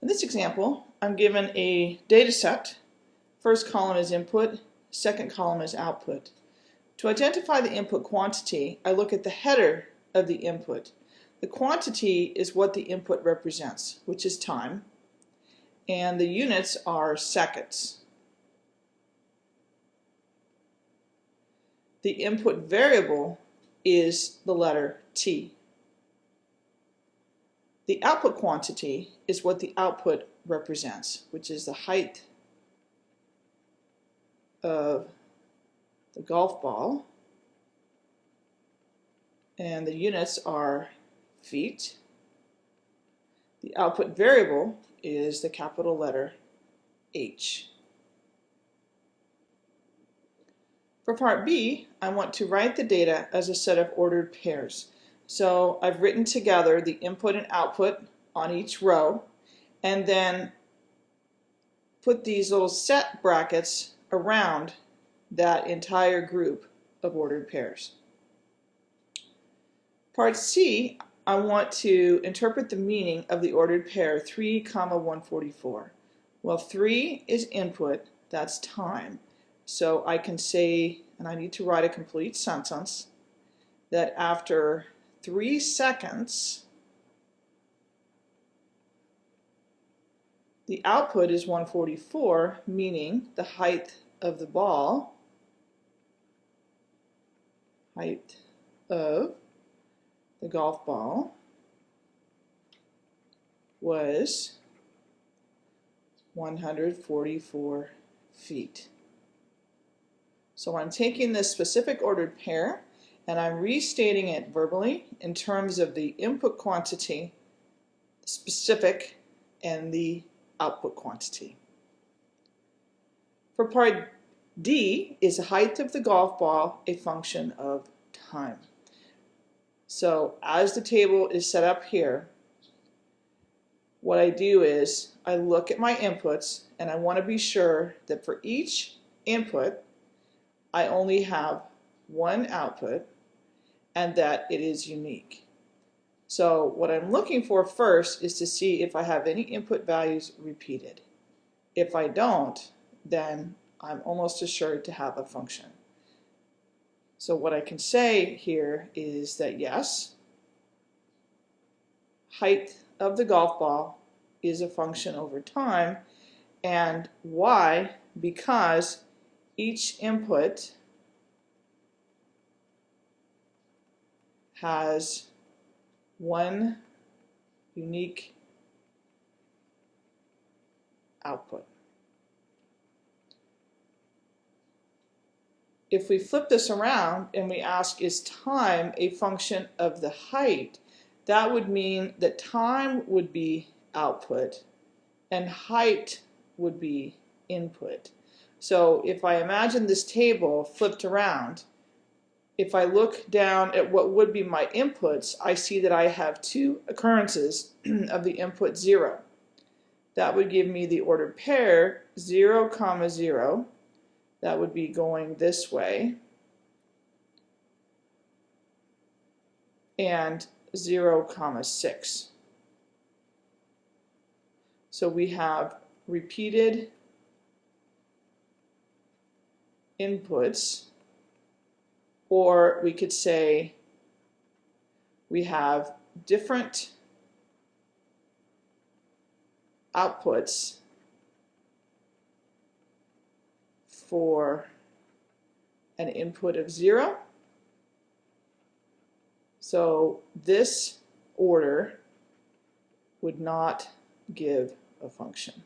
In this example, I'm given a data set. First column is input, second column is output. To identify the input quantity, I look at the header of the input. The quantity is what the input represents, which is time, and the units are seconds. The input variable is the letter T. The output quantity is what the output represents, which is the height of the golf ball. And the units are feet. The output variable is the capital letter H. For part B, I want to write the data as a set of ordered pairs. So I've written together the input and output on each row and then put these little set brackets around that entire group of ordered pairs. Part C, I want to interpret the meaning of the ordered pair 3, comma 144. Well, 3 is input, that's time. So I can say, and I need to write a complete sentence, that after three seconds, the output is 144, meaning the height of the ball, height of the golf ball was 144 feet. So I'm taking this specific ordered pair and I'm restating it verbally in terms of the input quantity, specific, and the output quantity. For part D, is the height of the golf ball a function of time? So as the table is set up here, what I do is I look at my inputs and I want to be sure that for each input I only have one output and that it is unique. So what I'm looking for first is to see if I have any input values repeated. If I don't, then I'm almost assured to have a function. So what I can say here is that yes, height of the golf ball is a function over time, and why? Because each input has one unique output. If we flip this around and we ask is time a function of the height, that would mean that time would be output and height would be input. So if I imagine this table flipped around, if I look down at what would be my inputs, I see that I have two occurrences of the input 0. That would give me the ordered pair 0, comma 0. That would be going this way. And 0, comma 6. So we have repeated inputs or we could say we have different outputs for an input of 0. So this order would not give a function.